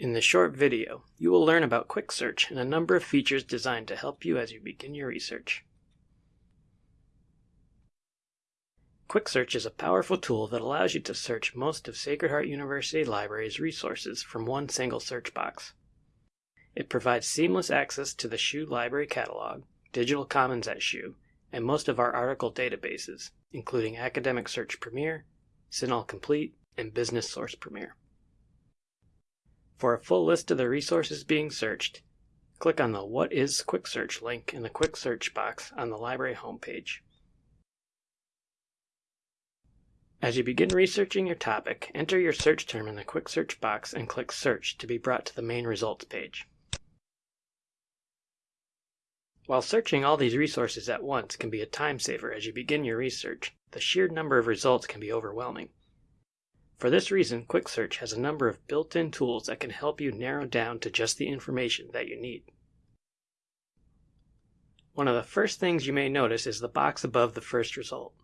In this short video, you will learn about Quick Search and a number of features designed to help you as you begin your research. Quick Search is a powerful tool that allows you to search most of Sacred Heart University Library's resources from one single search box. It provides seamless access to the SHU Library Catalog, Digital Commons at SHU, and most of our article databases, including Academic Search Premier, CINAHL Complete, and Business Source Premier. For a full list of the resources being searched, click on the What is Quick Search link in the Quick Search box on the library homepage. As you begin researching your topic, enter your search term in the Quick Search box and click Search to be brought to the main results page. While searching all these resources at once can be a time saver as you begin your research, the sheer number of results can be overwhelming. For this reason, Quick Search has a number of built-in tools that can help you narrow down to just the information that you need. One of the first things you may notice is the box above the first result.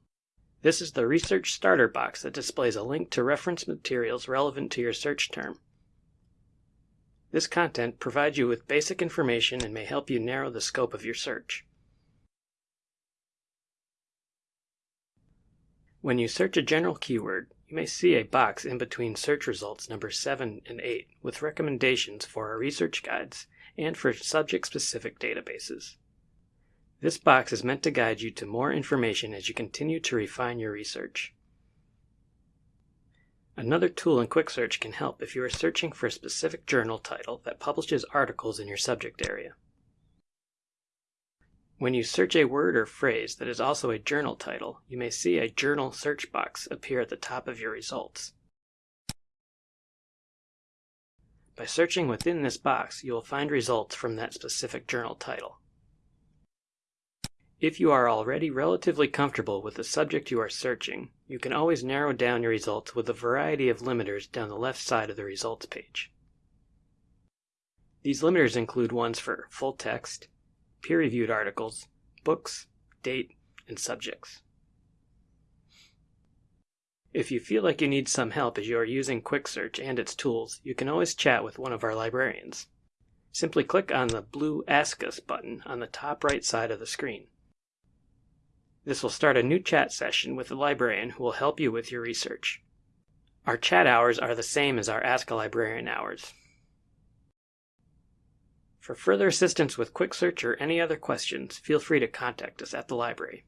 This is the Research Starter box that displays a link to reference materials relevant to your search term. This content provides you with basic information and may help you narrow the scope of your search. When you search a general keyword, you may see a box in between search results number 7 and 8 with recommendations for our research guides and for subject-specific databases. This box is meant to guide you to more information as you continue to refine your research. Another tool in Quick Search can help if you are searching for a specific journal title that publishes articles in your subject area. When you search a word or phrase that is also a journal title, you may see a journal search box appear at the top of your results. By searching within this box, you will find results from that specific journal title. If you are already relatively comfortable with the subject you are searching, you can always narrow down your results with a variety of limiters down the left side of the results page. These limiters include ones for full text, peer-reviewed articles, books, date, and subjects. If you feel like you need some help as you are using Quick Search and its tools, you can always chat with one of our librarians. Simply click on the blue Ask Us button on the top right side of the screen. This will start a new chat session with the librarian who will help you with your research. Our chat hours are the same as our Ask a Librarian hours. For further assistance with Quick Search or any other questions, feel free to contact us at the library.